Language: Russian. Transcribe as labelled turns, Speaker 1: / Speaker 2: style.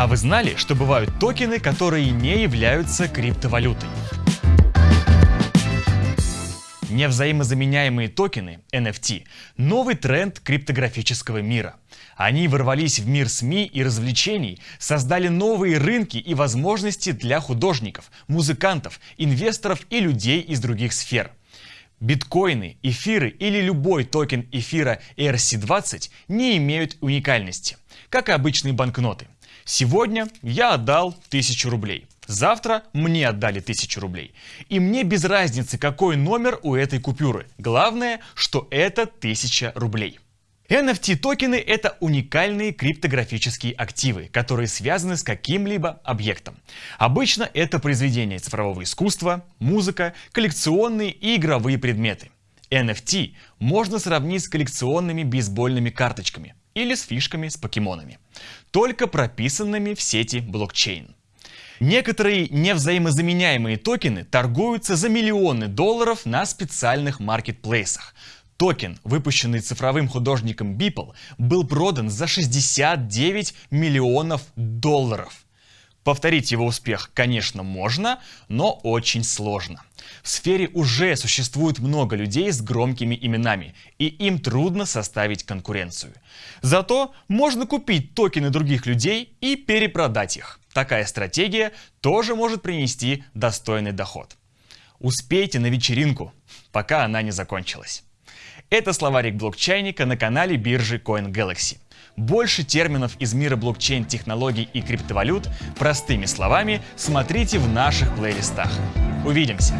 Speaker 1: А вы знали, что бывают токены, которые не являются криптовалютой? Невзаимозаменяемые токены, NFT, новый тренд криптографического мира. Они ворвались в мир СМИ и развлечений, создали новые рынки и возможности для художников, музыкантов, инвесторов и людей из других сфер. Биткоины, эфиры или любой токен эфира ERC-20 не имеют уникальности, как и обычные банкноты. Сегодня я отдал 1000 рублей. Завтра мне отдали 1000 рублей. И мне без разницы, какой номер у этой купюры. Главное, что это 1000 рублей. NFT токены это уникальные криптографические активы, которые связаны с каким-либо объектом. Обычно это произведения цифрового искусства, музыка, коллекционные и игровые предметы. NFT можно сравнить с коллекционными бейсбольными карточками или с фишками с покемонами, только прописанными в сети блокчейн. Некоторые невзаимозаменяемые токены торгуются за миллионы долларов на специальных маркетплейсах. Токен, выпущенный цифровым художником Beeple, был продан за 69 миллионов долларов. Повторить его успех, конечно, можно, но очень сложно. В сфере уже существует много людей с громкими именами, и им трудно составить конкуренцию. Зато можно купить токены других людей и перепродать их. Такая стратегия тоже может принести достойный доход. Успейте на вечеринку, пока она не закончилась. Это словарик блокчейника на канале биржи CoinGalaxy. Больше терминов из мира блокчейн-технологий и криптовалют простыми словами смотрите в наших плейлистах. Увидимся!